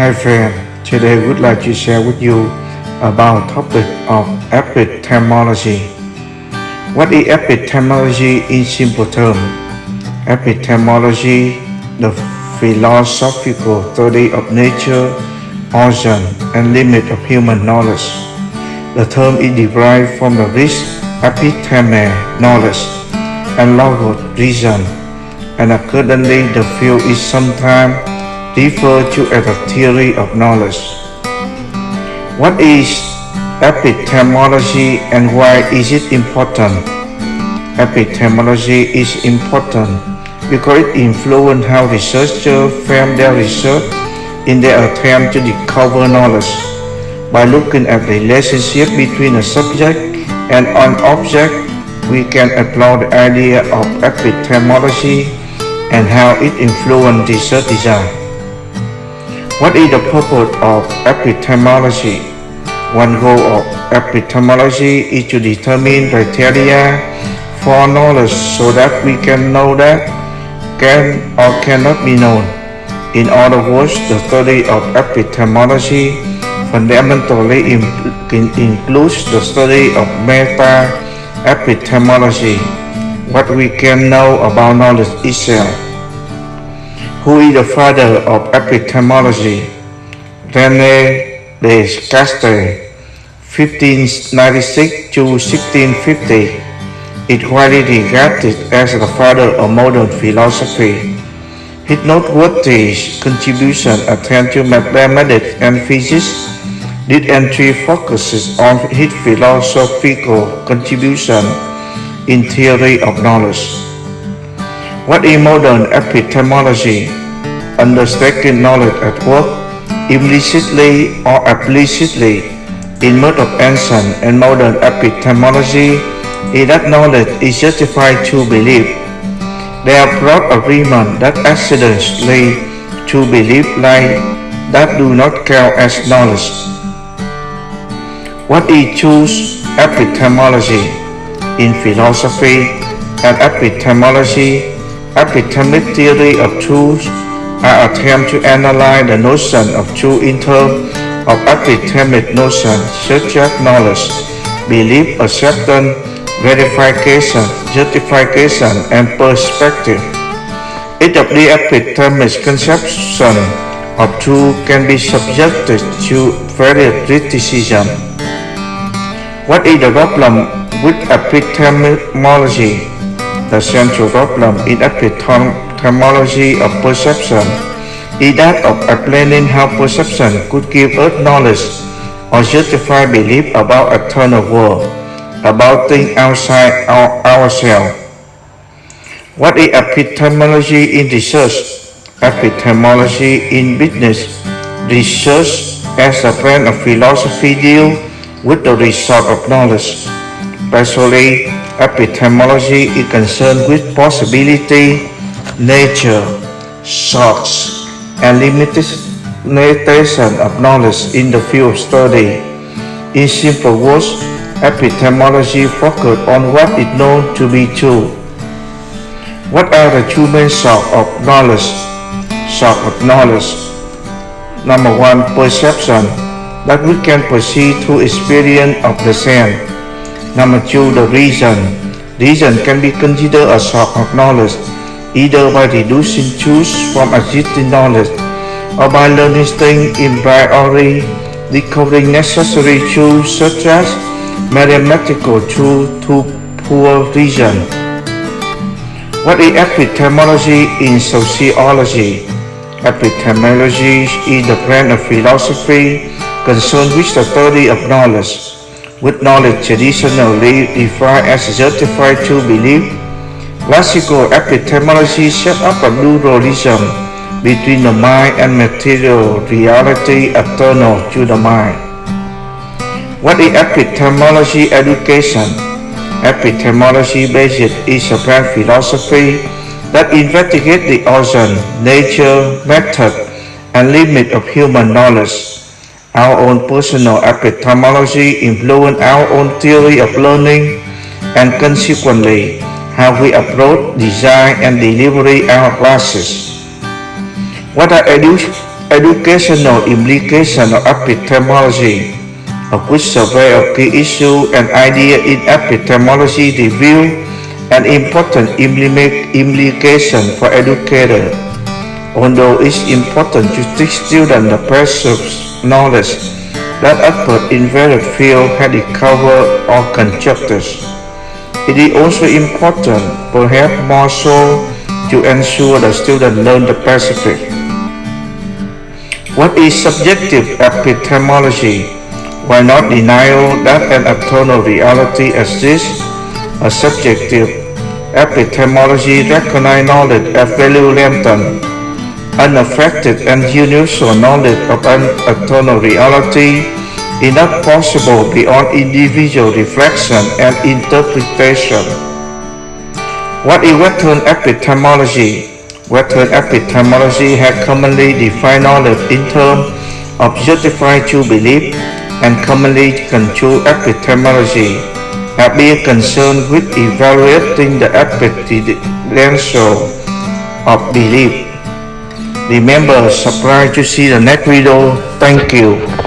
Hi friend, today I would like to share with you about topic of epistemology. What is epistemology in simple terms? Epistemology, the philosophical study of nature, origin, and limit of human knowledge. The term is derived from the Greek episteme, knowledge, and logos, reason, and accordingly the field is sometimes referred to as a theory of knowledge. What is epistemology and why is it important? Epistemology is important because it influences how researchers frame their research in their attempt to discover knowledge. By looking at the relationship between a subject and an object, we can explore the idea of epistemology and how it influences research design. What is the purpose of epistemology? One goal of epistemology is to determine criteria for knowledge so that we can know that can or cannot be known. In other words, the study of epistemology fundamentally includes the study of meta-epistemology, what we can know about knowledge itself. Who is the father of epistemology? René Descartes, 1596 to 1650, is widely regarded as the father of modern philosophy. His noteworthy contribution attend to mathematics and physics. This entry focuses on his philosophical contribution in theory of knowledge. What is modern epistemology? Understanding knowledge at work, implicitly or explicitly, in most of ancient and modern epistemology, is that knowledge is justified to believe. There are broad agreement that accidents lead to belief like that do not count as knowledge. What is choose epistemology? In philosophy and epistemology, epistemic theory of truth are attempts to analyze the notion of truth in terms of epistemic notions such as knowledge, belief, acceptance, verification, justification, and perspective. Each of the epistemic conception of truth can be subjected to various criticism. What is the problem with epistemology? The central problem in epistemology of perception is that of explaining how perception could give us knowledge or justify belief about eternal world, about things outside our, ourselves. What is epistemology in research? Epistemology in business. Research as a friend of philosophy deal with the result of knowledge. Especially, epistemology is concerned with possibility, nature, source, and limitation of knowledge in the field of study. In simple words, epistemology focuses on what is known to be true. What are the two main sources of knowledge? Source of knowledge. Number one, perception, that we can perceive through experience of the sense. Number two, the reason. Reason can be considered a source of knowledge, either by deducing truths from existing knowledge or by learning things in priori, recovering necessary truths such as mathematical truth to poor reason. What is epistemology in sociology? Epistemology is the branch of philosophy concerned with the study of knowledge, with knowledge traditionally defined as justified true belief. Classical epistemology set up a dualism between the mind and material reality external to the mind. What is epistemology education? Epistemology based is a branch philosophy that investigates the origin, nature, method, and limit of human knowledge. Our own personal epistemology influence our own theory of learning and consequently how we approach, design, and deliver our classes. What are edu educational implications of epistemology, a quick survey of key issues and ideas in epistemology reveal an important implication for educators. Although it's important to teach students the basic knowledge that experts in various fields had covered or conjectures, it is also important, perhaps more so, to ensure that students learn the basics. What is subjective epistemology? Why not denial that an external reality exists? A subjective Epistemology recognizes knowledge as value laden, unaffected and universal knowledge of an eternal reality is not possible beyond individual reflection and interpretation. What is Western epistemology? Western epistemology has commonly defined knowledge in terms of justified true belief and commonly construed epistemology have been concerned with evaluating the potential of belief. Remember, subscribe to see the next video. Thank you.